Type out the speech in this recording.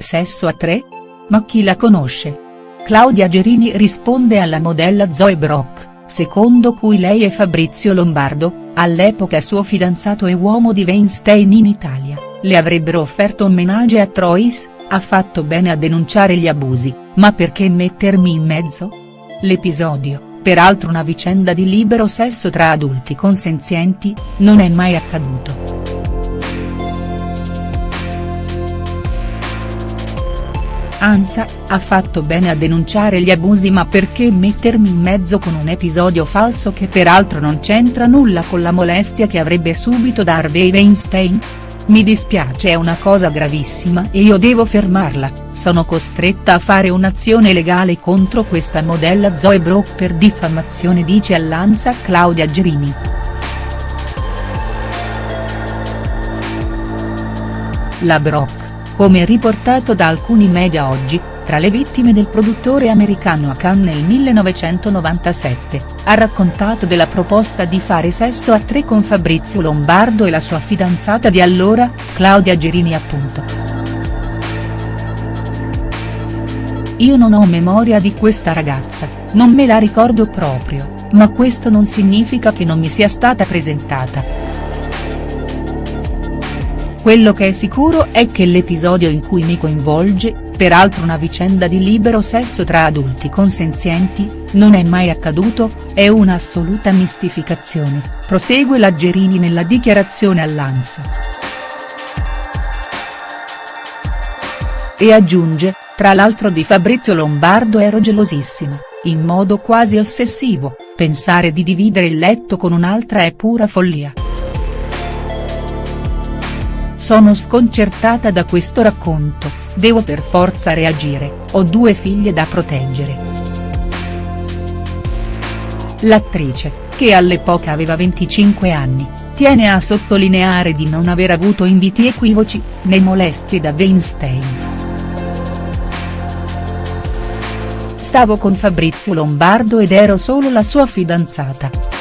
Sesso a tre? Ma chi la conosce? Claudia Gerini risponde alla modella Zoe Brock, secondo cui lei e Fabrizio Lombardo, all'epoca suo fidanzato e uomo di Weinstein in Italia, le avrebbero offerto un menage a Trois, ha fatto bene a denunciare gli abusi, ma perché mettermi in mezzo? L'episodio, peraltro una vicenda di libero sesso tra adulti consenzienti, non è mai accaduto. Ansa, ha fatto bene a denunciare gli abusi ma perché mettermi in mezzo con un episodio falso che peraltro non c'entra nulla con la molestia che avrebbe subito Harvey Weinstein? Mi dispiace è una cosa gravissima e io devo fermarla, sono costretta a fare un'azione legale contro questa modella Zoe Brock per diffamazione dice all'Ansa Claudia Gerini. La Brock come riportato da alcuni media oggi, tra le vittime del produttore americano a Cannes nel 1997, ha raccontato della proposta di fare sesso a tre con Fabrizio Lombardo e la sua fidanzata di allora, Claudia Gerini appunto. Io non ho memoria di questa ragazza, non me la ricordo proprio, ma questo non significa che non mi sia stata presentata. Quello che è sicuro è che l'episodio in cui mi coinvolge, peraltro una vicenda di libero sesso tra adulti consenzienti, non è mai accaduto, è un'assoluta mistificazione, prosegue la Gerini nella dichiarazione all'Ansa. E aggiunge, tra l'altro di Fabrizio Lombardo ero gelosissima, in modo quasi ossessivo, pensare di dividere il letto con un'altra è pura follia. Sono sconcertata da questo racconto, devo per forza reagire, ho due figlie da proteggere. L'attrice, che all'epoca aveva 25 anni, tiene a sottolineare di non aver avuto inviti equivoci, né molestie da Weinstein. Stavo con Fabrizio Lombardo ed ero solo la sua fidanzata.